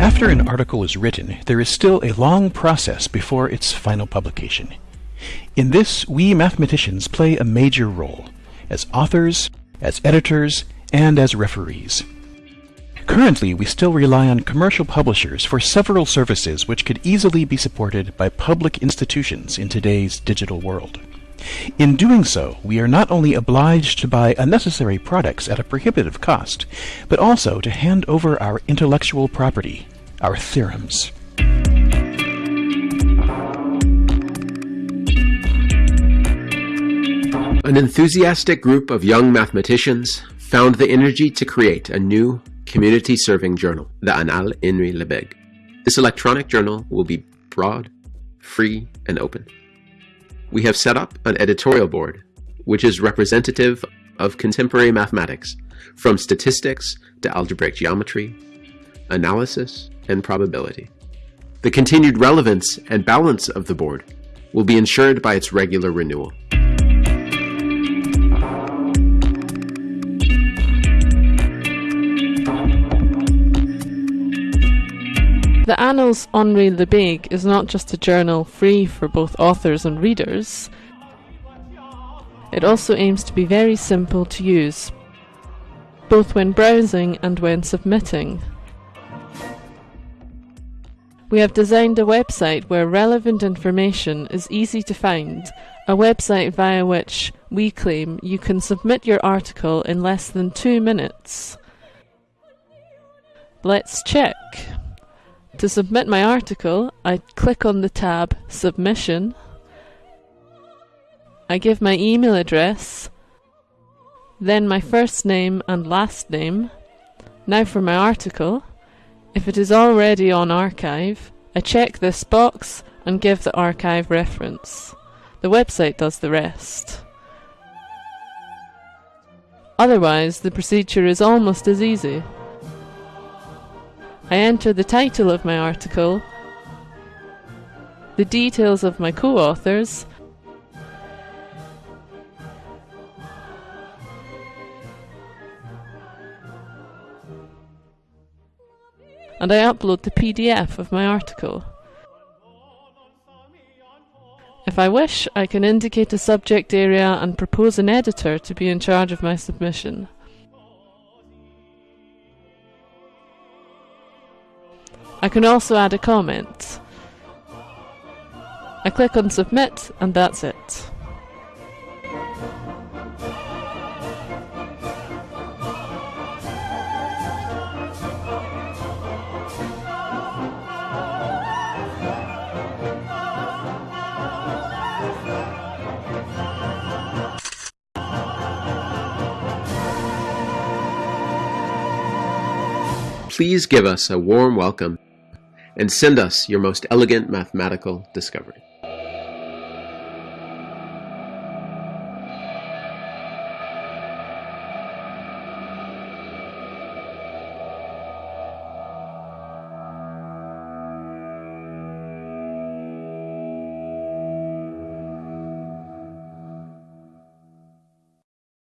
After an article is written, there is still a long process before its final publication. In this, we mathematicians play a major role, as authors, as editors, and as referees. Currently, we still rely on commercial publishers for several services which could easily be supported by public institutions in today's digital world. In doing so, we are not only obliged to buy unnecessary products at a prohibitive cost, but also to hand over our intellectual property, our theorems. An enthusiastic group of young mathematicians found the energy to create a new community-serving journal, the Annales Henri Lebesgue. This electronic journal will be broad, free, and open. We have set up an editorial board, which is representative of contemporary mathematics, from statistics to algebraic geometry, analysis, and probability. The continued relevance and balance of the board will be ensured by its regular renewal. The Annals Henri Lebesgue is not just a journal free for both authors and readers, it also aims to be very simple to use, both when browsing and when submitting. We have designed a website where relevant information is easy to find, a website via which we claim you can submit your article in less than two minutes. Let's check. To submit my article, I click on the tab Submission. I give my email address, then my first name and last name. Now for my article. If it is already on arXiv, I check this box and give the arXiv reference. The website does the rest. Otherwise, the procedure is almost as easy. I enter the title of my article, the details of my co-authors, and I upload the PDF of my article. If I wish, I can indicate a subject area and propose an editor to be in charge of my submission. I can also add a comment. I click on submit and that's it. Please give us a warm welcome and send us your most elegant mathematical discovery.